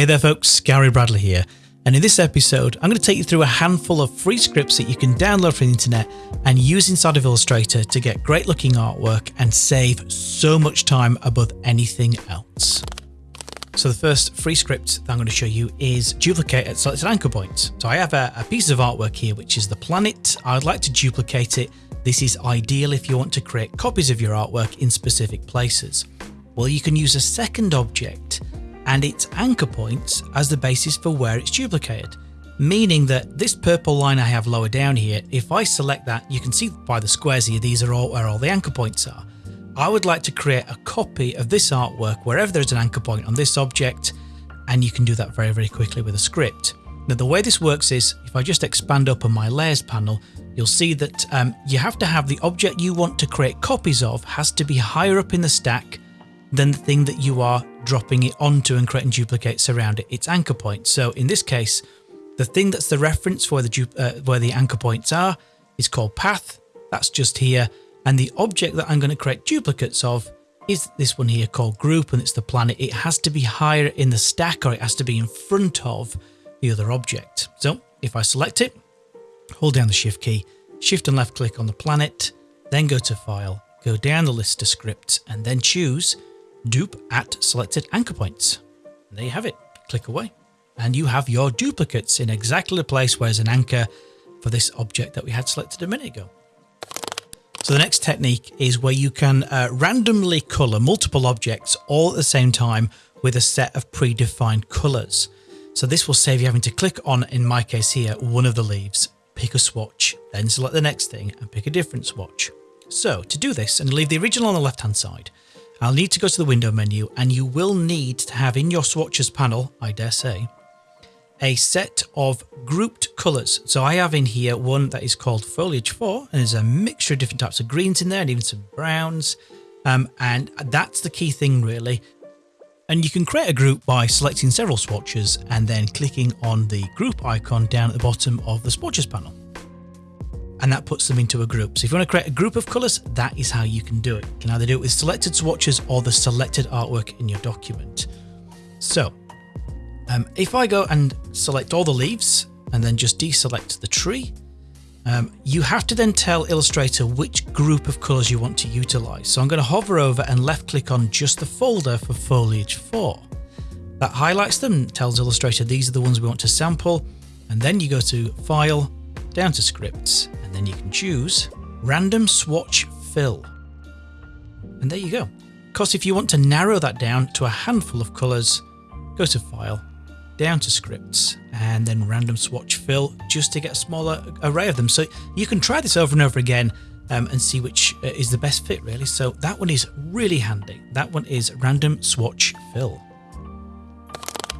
Hey there folks, Gary Bradley here, and in this episode I'm going to take you through a handful of free scripts that you can download from the internet and use inside of Illustrator to get great looking artwork and save so much time above anything else. So the first free script that I'm going to show you is duplicate at selected anchor points. So I have a, a piece of artwork here which is the planet. I'd like to duplicate it. This is ideal if you want to create copies of your artwork in specific places. Well, you can use a second object and its anchor points as the basis for where it's duplicated. Meaning that this purple line I have lower down here, if I select that, you can see by the squares here, these are all where all the anchor points are. I would like to create a copy of this artwork wherever there's an anchor point on this object, and you can do that very, very quickly with a script. Now, the way this works is if I just expand open my layers panel, you'll see that um, you have to have the object you want to create copies of has to be higher up in the stack than the thing that you are dropping it onto and creating duplicates around it, its anchor point. So in this case, the thing that's the reference for the uh, where the anchor points are is called path. That's just here. And the object that I'm going to create duplicates of is this one here called group and it's the planet. It has to be higher in the stack or it has to be in front of the other object. So if I select it, hold down the shift key, shift and left click on the planet, then go to file, go down the list of scripts and then choose dupe at selected anchor points. And there you have it. Click away. And you have your duplicates in exactly the place where there's an anchor for this object that we had selected a minute ago. So the next technique is where you can uh, randomly color multiple objects all at the same time with a set of predefined colors. So this will save you having to click on, in my case here, one of the leaves, pick a swatch, then select the next thing and pick a different swatch. So to do this and leave the original on the left hand side, I'll need to go to the window menu and you will need to have in your swatches panel, I dare say, a set of grouped colours. So I have in here one that is called Foliage 4 and there's a mixture of different types of greens in there and even some browns. Um, and that's the key thing really. And you can create a group by selecting several swatches and then clicking on the group icon down at the bottom of the swatches panel and that puts them into a group. So if you want to create a group of colors, that is how you can do it. You can either do it with selected swatches or the selected artwork in your document. So um, if I go and select all the leaves and then just deselect the tree, um, you have to then tell Illustrator which group of colors you want to utilize. So I'm going to hover over and left click on just the folder for foliage 4. That highlights them, tells Illustrator these are the ones we want to sample, and then you go to File, down to Scripts, and you can choose Random Swatch Fill. And there you go. Of course, if you want to narrow that down to a handful of colours, go to File, down to Scripts, and then Random Swatch Fill just to get a smaller array of them. So you can try this over and over again um, and see which uh, is the best fit really. So that one is really handy. That one is Random Swatch Fill.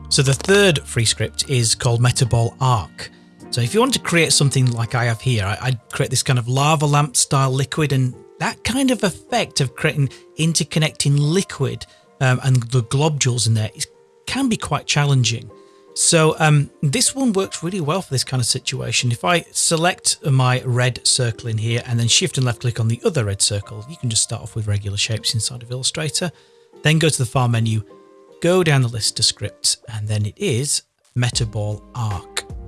So the third free script is called Metaball Arc. So if you want to create something like I have here, I, would create this kind of lava lamp style liquid and that kind of effect of creating interconnecting liquid um, and the globules in there is, can be quite challenging. So um, this one works really well for this kind of situation. If I select my red circle in here and then shift and left click on the other red circle, you can just start off with regular shapes inside of Illustrator, then go to the file menu, go down the list of scripts, and then it is Metaball Arc.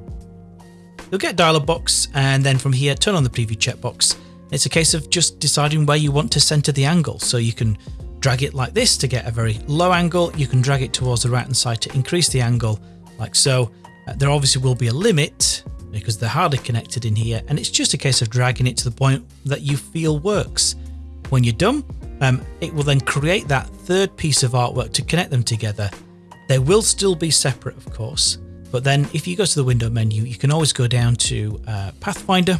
You'll get dialog box and then from here turn on the preview checkbox. It's a case of just deciding where you want to center the angle. So you can drag it like this to get a very low angle. You can drag it towards the right hand side to increase the angle like so. Uh, there obviously will be a limit because they're hardly connected in here and it's just a case of dragging it to the point that you feel works. When you're done, um, it will then create that third piece of artwork to connect them together. They will still be separate, of course, but then if you go to the window menu, you can always go down to uh, Pathfinder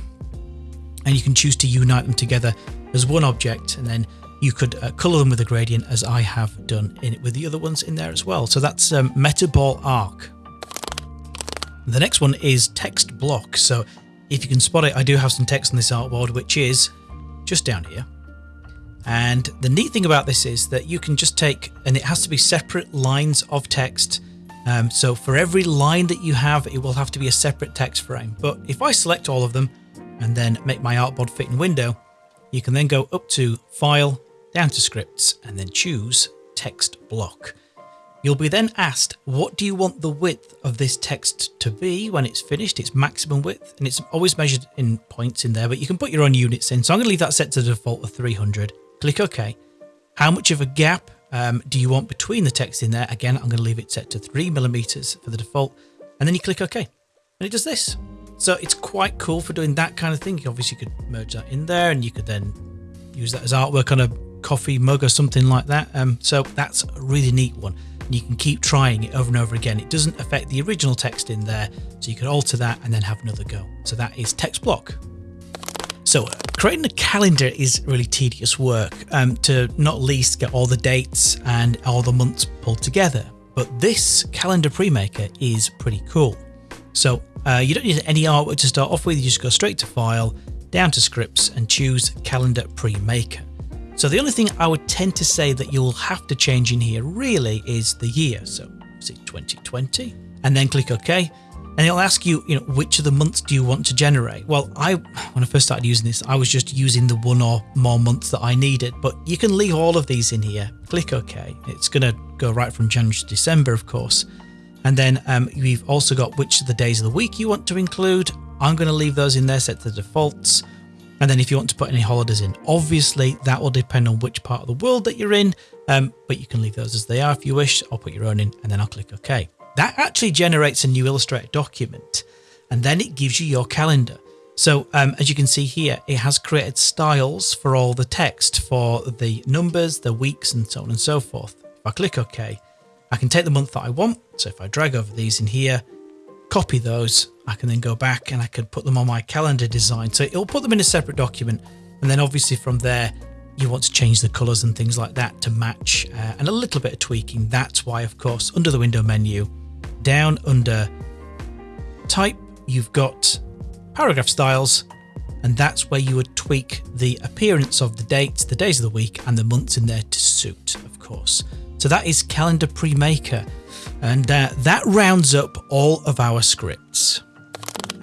and you can choose to unite them together as one object. And then you could uh, color them with a gradient as I have done in it with the other ones in there as well. So that's um, Metaball Arc. The next one is text block. So if you can spot it, I do have some text on this artboard, which is just down here. And the neat thing about this is that you can just take, and it has to be separate lines of text um, so for every line that you have, it will have to be a separate text frame. But if I select all of them and then make my artboard fit in window, you can then go up to File, down to Scripts, and then choose Text Block. You'll be then asked, what do you want the width of this text to be when it's finished? Its maximum width, and it's always measured in points in there, but you can put your own units in. So I'm going to leave that set to the default of 300. Click OK. How much of a gap um, do you want between the text in there? Again, I'm going to leave it set to three millimeters for the default, and then you click OK, and it does this. So it's quite cool for doing that kind of thing. You obviously could merge that in there, and you could then use that as artwork on a coffee mug or something like that. Um, so that's a really neat one and you can keep trying it over and over again. It doesn't affect the original text in there, so you can alter that and then have another go. So that is text block. So creating a calendar is really tedious work um, to not least get all the dates and all the months pulled together. But this calendar pre-maker is pretty cool. So uh, you don't need any artwork to start off with. You just go straight to file, down to scripts and choose calendar pre-maker. So the only thing I would tend to say that you'll have to change in here really is the year. So say 2020 and then click OK. And it'll ask you, you know, which of the months do you want to generate? Well, I when I first started using this, I was just using the one or more months that I needed, but you can leave all of these in here. Click OK. It's going to go right from January to December, of course. And then um, we've also got which of the days of the week you want to include. I'm going to leave those in there set to the defaults. And then if you want to put any holidays in, obviously that will depend on which part of the world that you're in, um, but you can leave those as they are if you wish. I'll put your own in and then I'll click OK. That actually generates a new Illustrator document and then it gives you your calendar. So um, as you can see here, it has created styles for all the text for the numbers, the weeks, and so on and so forth. If I click OK, I can take the month that I want. So if I drag over these in here, copy those, I can then go back and I can put them on my calendar design. So it'll put them in a separate document. And then obviously from there, you want to change the colors and things like that to match uh, and a little bit of tweaking. That's why, of course, under the window menu, down under type, you've got paragraph styles, and that's where you would tweak the appearance of the dates, the days of the week, and the months in there to suit, of course. So that is Calendar Premaker. And uh, that rounds up all of our scripts.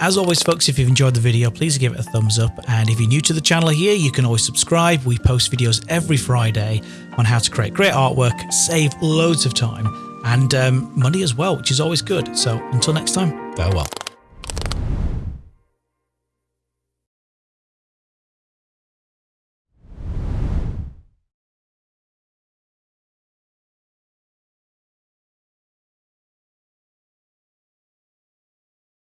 As always, folks, if you've enjoyed the video, please give it a thumbs up. And if you're new to the channel here, you can always subscribe. We post videos every Friday on how to create great artwork, save loads of time and um, money as well, which is always good. So until next time, farewell.